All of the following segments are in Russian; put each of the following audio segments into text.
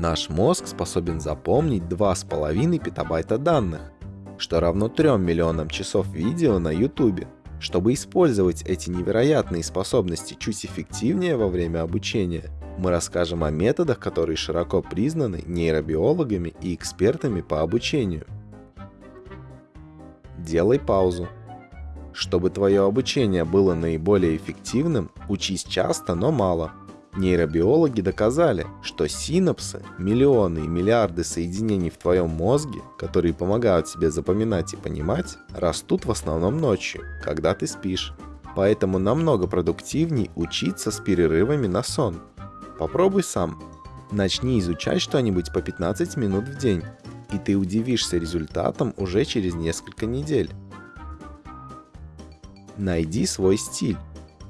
Наш мозг способен запомнить 2,5 петабайта данных, что равно 3 миллионам часов видео на YouTube. Чтобы использовать эти невероятные способности чуть эффективнее во время обучения, мы расскажем о методах, которые широко признаны нейробиологами и экспертами по обучению. Делай паузу. Чтобы твое обучение было наиболее эффективным, учись часто, но мало. Нейробиологи доказали, что синапсы, миллионы и миллиарды соединений в твоем мозге, которые помогают тебе запоминать и понимать, растут в основном ночью, когда ты спишь. Поэтому намного продуктивней учиться с перерывами на сон. Попробуй сам. Начни изучать что-нибудь по 15 минут в день, и ты удивишься результатом уже через несколько недель. Найди свой стиль.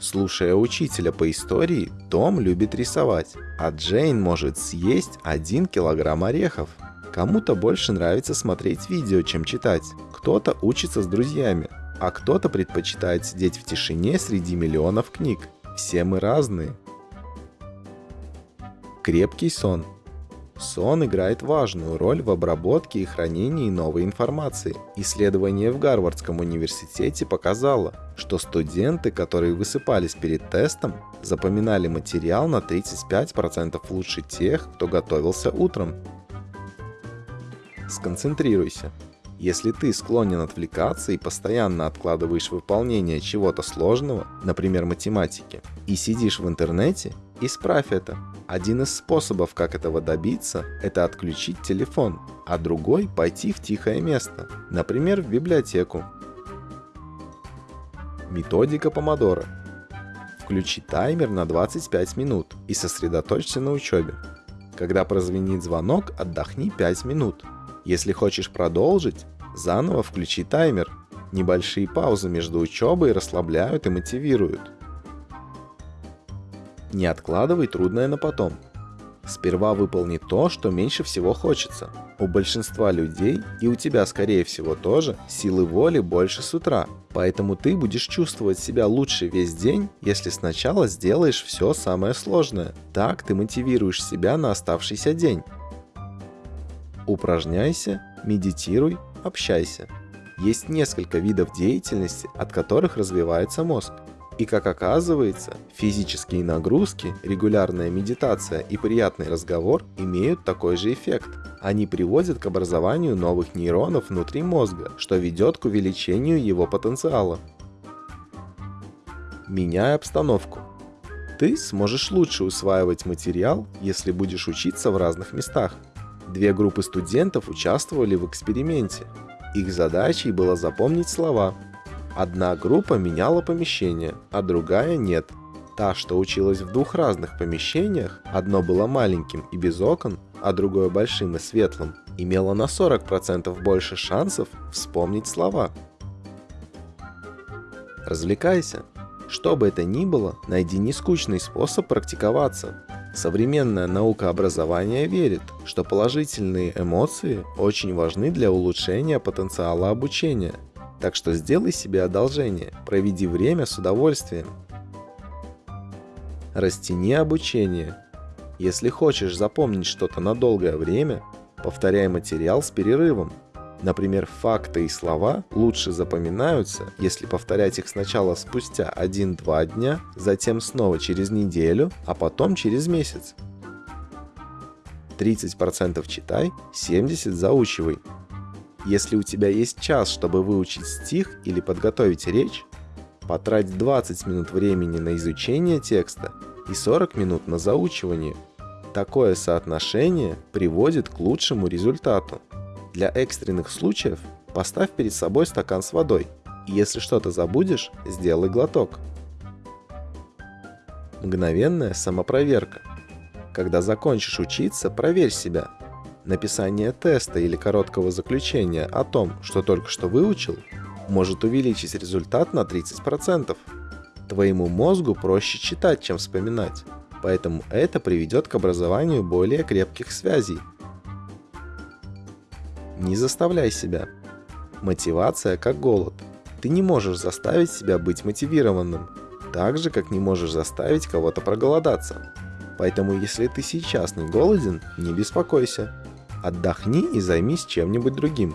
Слушая учителя по истории, Том любит рисовать, а Джейн может съесть 1 килограмм орехов. Кому-то больше нравится смотреть видео, чем читать. Кто-то учится с друзьями, а кто-то предпочитает сидеть в тишине среди миллионов книг. Все мы разные. Крепкий сон. Сон играет важную роль в обработке и хранении новой информации. Исследование в Гарвардском университете показало, что студенты, которые высыпались перед тестом, запоминали материал на 35% лучше тех, кто готовился утром. Сконцентрируйся. Если ты склонен отвлекаться и постоянно откладываешь выполнение чего-то сложного, например математики, и сидишь в интернете, исправь это. Один из способов, как этого добиться, это отключить телефон, а другой – пойти в тихое место, например, в библиотеку. Методика помодоро. Включи таймер на 25 минут и сосредоточься на учебе. Когда прозвенит звонок, отдохни 5 минут. Если хочешь продолжить, заново включи таймер. Небольшие паузы между учебой расслабляют и мотивируют. Не откладывай трудное на потом. Сперва выполни то, что меньше всего хочется. У большинства людей, и у тебя скорее всего тоже, силы воли больше с утра. Поэтому ты будешь чувствовать себя лучше весь день, если сначала сделаешь все самое сложное. Так ты мотивируешь себя на оставшийся день. Упражняйся, медитируй, общайся. Есть несколько видов деятельности, от которых развивается мозг. И как оказывается, физические нагрузки, регулярная медитация и приятный разговор имеют такой же эффект. Они приводят к образованию новых нейронов внутри мозга, что ведет к увеличению его потенциала. Меняй обстановку. Ты сможешь лучше усваивать материал, если будешь учиться в разных местах. Две группы студентов участвовали в эксперименте. Их задачей было запомнить слова, Одна группа меняла помещение, а другая нет. Та, что училась в двух разных помещениях, одно было маленьким и без окон, а другое большим и светлым, имела на 40% больше шансов вспомнить слова. Развлекайся. Что бы это ни было, найди нескучный способ практиковаться. Современная наука образования верит, что положительные эмоции очень важны для улучшения потенциала обучения – так что сделай себе одолжение, проведи время с удовольствием. Растяни обучение. Если хочешь запомнить что-то на долгое время, повторяй материал с перерывом. Например, факты и слова лучше запоминаются, если повторять их сначала спустя 1-2 дня, затем снова через неделю, а потом через месяц. 30% читай, 70% заучивай. Если у тебя есть час, чтобы выучить стих или подготовить речь, потрать 20 минут времени на изучение текста и 40 минут на заучивание. Такое соотношение приводит к лучшему результату. Для экстренных случаев поставь перед собой стакан с водой, и если что-то забудешь, сделай глоток. Мгновенная самопроверка. Когда закончишь учиться, проверь себя, Написание теста или короткого заключения о том, что только что выучил, может увеличить результат на 30%. Твоему мозгу проще читать, чем вспоминать, поэтому это приведет к образованию более крепких связей. Не заставляй себя. Мотивация как голод. Ты не можешь заставить себя быть мотивированным, так же, как не можешь заставить кого-то проголодаться. Поэтому если ты сейчас не голоден, не беспокойся. Отдохни и займись чем-нибудь другим.